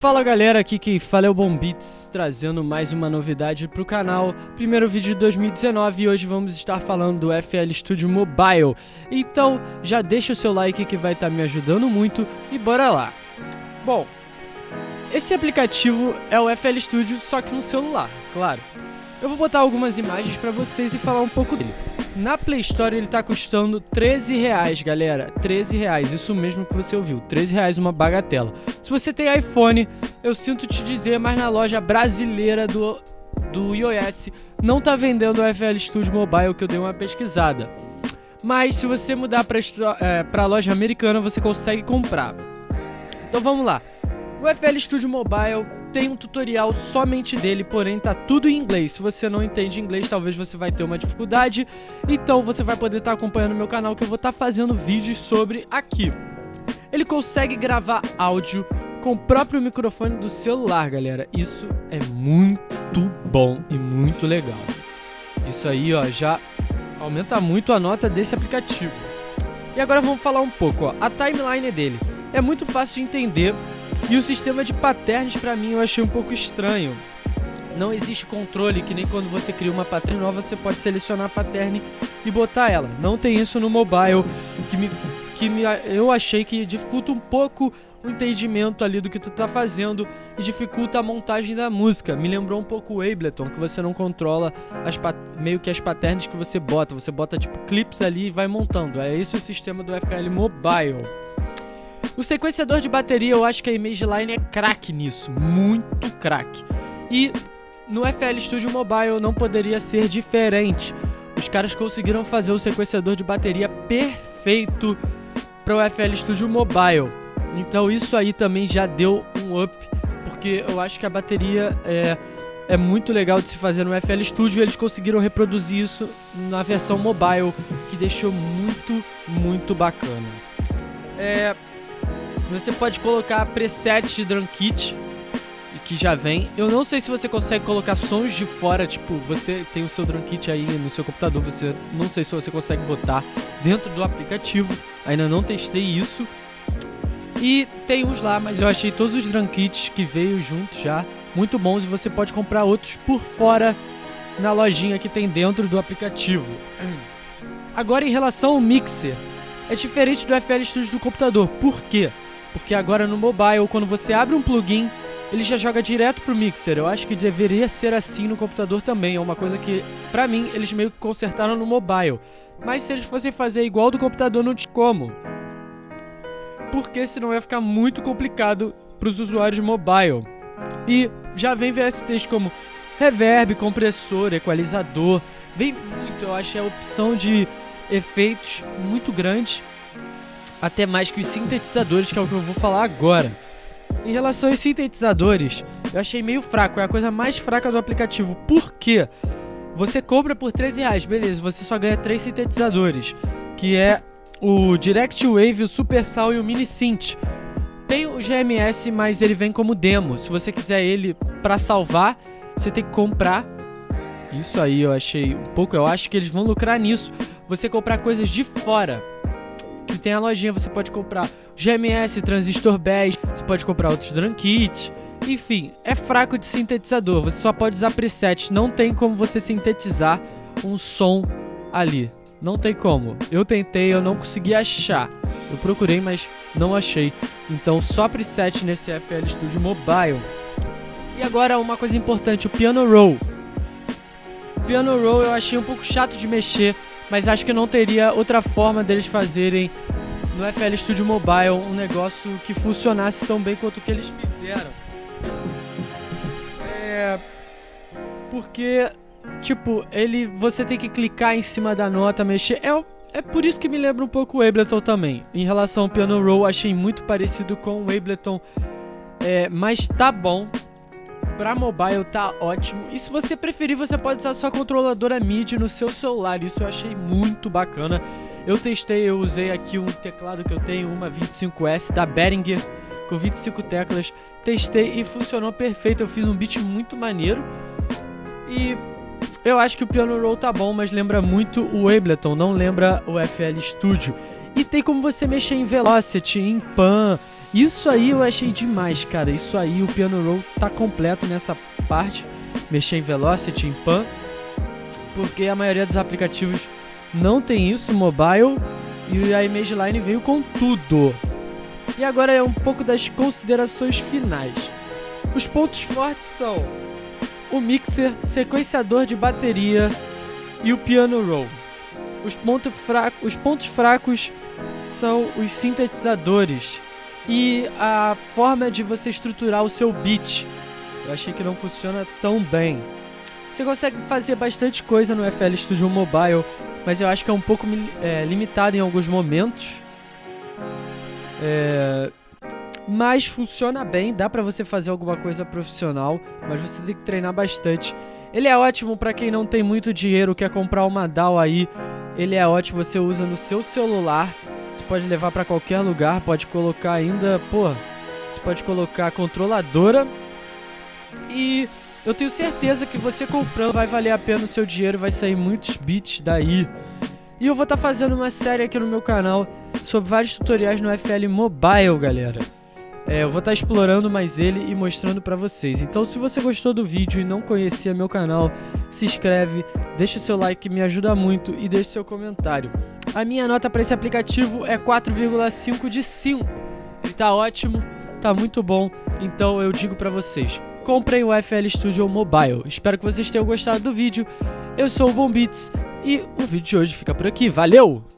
Fala galera, aqui quem fala é o Bombits, trazendo mais uma novidade pro canal, primeiro vídeo de 2019 e hoje vamos estar falando do FL Studio Mobile. Então já deixa o seu like que vai estar tá me ajudando muito e bora lá. Bom, esse aplicativo é o FL Studio só que no celular, claro. Eu vou botar algumas imagens pra vocês e falar um pouco dele. Na Play Store ele tá custando 13 reais, galera. 13 reais, isso mesmo que você ouviu. 13 reais uma bagatela. Se você tem iPhone, eu sinto te dizer, mas na loja brasileira do, do iOS não tá vendendo o FL Studio Mobile, que eu dei uma pesquisada. Mas se você mudar pra, é, pra loja americana, você consegue comprar. Então vamos lá. O FL Studio Mobile tem um tutorial somente dele, porém tá tudo em inglês. Se você não entende inglês, talvez você vai ter uma dificuldade. Então você vai poder estar tá acompanhando meu canal que eu vou estar tá fazendo vídeos sobre aqui. Ele consegue gravar áudio com o próprio microfone do celular, galera. Isso é muito bom e muito legal. Isso aí, ó, já aumenta muito a nota desse aplicativo. E agora vamos falar um pouco, ó. A timeline dele é muito fácil de entender e o sistema de patterns para mim eu achei um pouco estranho. Não existe controle que nem quando você cria uma pattern nova você pode selecionar a pattern e botar ela. Não tem isso no mobile, que me que me, eu achei que dificulta um pouco o entendimento ali do que tu tá fazendo e dificulta a montagem da música. Me lembrou um pouco o Ableton, que você não controla as meio que as patterns que você bota. Você bota tipo clips ali e vai montando. É esse o sistema do FL Mobile. O sequenciador de bateria, eu acho que a Image Line é craque nisso, muito craque. E no FL Studio Mobile não poderia ser diferente. Os caras conseguiram fazer o sequenciador de bateria perfeito para o FL Studio Mobile. Então isso aí também já deu um up, porque eu acho que a bateria é, é muito legal de se fazer no FL Studio. Eles conseguiram reproduzir isso na versão mobile, que deixou muito, muito bacana. É, você pode colocar preset de drum kit que já vem. Eu não sei se você consegue colocar sons de fora, tipo, você tem o seu drum kit aí no seu computador, você não sei se você consegue botar dentro do aplicativo. Ainda não testei isso. E tem uns lá, mas eu achei todos os drum kits que veio junto já muito bons e você pode comprar outros por fora na lojinha que tem dentro do aplicativo. Agora em relação ao mixer, é diferente do FL Studio do computador. Por quê? Porque agora no mobile, quando você abre um plugin, ele já joga direto pro mixer. Eu acho que deveria ser assim no computador também. É uma coisa que, pra mim, eles meio que consertaram no mobile. Mas se eles fossem fazer igual do computador, não tinha como. Porque senão ia ficar muito complicado pros usuários mobile. E já vem VSTs como reverb, compressor, equalizador. Vem muito, eu acho, a opção de efeitos muito grande até mais que os sintetizadores, que é o que eu vou falar agora. Em relação aos sintetizadores, eu achei meio fraco, é a coisa mais fraca do aplicativo. Por quê? Você compra por 13 reais, beleza, você só ganha três sintetizadores, que é o Direct Wave, o Super Sal e o Mini Synth. Tem o GMS, mas ele vem como demo. Se você quiser ele para salvar, você tem que comprar. Isso aí eu achei um pouco, eu acho que eles vão lucrar nisso. Você comprar coisas de fora que tem a lojinha, você pode comprar GMS, transistor bass, você pode comprar outros drum kits. Enfim, é fraco de sintetizador, você só pode usar preset, não tem como você sintetizar um som ali. Não tem como. Eu tentei, eu não consegui achar. Eu procurei, mas não achei. Então só preset nesse FL Studio Mobile. E agora uma coisa importante, o Piano Roll. O Piano Roll eu achei um pouco chato de mexer, mas acho que não teria outra forma deles fazerem no FL Studio Mobile um negócio que funcionasse tão bem quanto o que eles fizeram. É. Porque, tipo, ele. Você tem que clicar em cima da nota, mexer. É, é por isso que me lembra um pouco o Ableton também. Em relação ao Piano Roll, achei muito parecido com o Ableton. É, mas tá bom, Pra mobile tá ótimo. E se você preferir, você pode usar sua controladora MIDI no seu celular. Isso eu achei muito bacana. Eu testei, eu usei aqui um teclado que eu tenho, uma 25S da Behringer, com 25 teclas. Testei e funcionou perfeito. Eu fiz um beat muito maneiro. E eu acho que o Piano Roll tá bom, mas lembra muito o Ableton, não lembra o FL Studio. E tem como você mexer em Velocity, em Pan, Isso aí eu achei demais, cara. Isso aí o Piano Roll tá completo nessa parte. Mexer em Velocity, em Pan. Porque a maioria dos aplicativos não tem isso, mobile. E a Image Line veio com tudo. E agora é um pouco das considerações finais. Os pontos fortes são o mixer, sequenciador de bateria e o piano roll. Os, ponto fraco, os pontos fracos são os sintetizadores e a forma de você estruturar o seu beat. Eu achei que não funciona tão bem. Você consegue fazer bastante coisa no FL Studio Mobile, mas eu acho que é um pouco é, limitado em alguns momentos. É, mas funciona bem, dá pra você fazer alguma coisa profissional, mas você tem que treinar bastante. Ele é ótimo para quem não tem muito dinheiro, quer comprar uma DAW aí. Ele é ótimo, você usa no seu celular. Você pode levar para qualquer lugar, pode colocar ainda, pô, você pode colocar controladora. E eu tenho certeza que você comprando vai valer a pena o seu dinheiro, vai sair muitos bits daí. E eu vou estar tá fazendo uma série aqui no meu canal sobre vários tutoriais no FL Mobile, galera. É, eu vou estar tá explorando mais ele e mostrando pra vocês. Então se você gostou do vídeo e não conhecia meu canal, se inscreve, deixa o seu like me ajuda muito e deixa o seu comentário. A minha nota para esse aplicativo é 4,5 de 5. Ele tá ótimo, tá muito bom, então eu digo pra vocês, comprem o FL Studio Mobile. Espero que vocês tenham gostado do vídeo. Eu sou o Bombits e o vídeo de hoje fica por aqui. Valeu!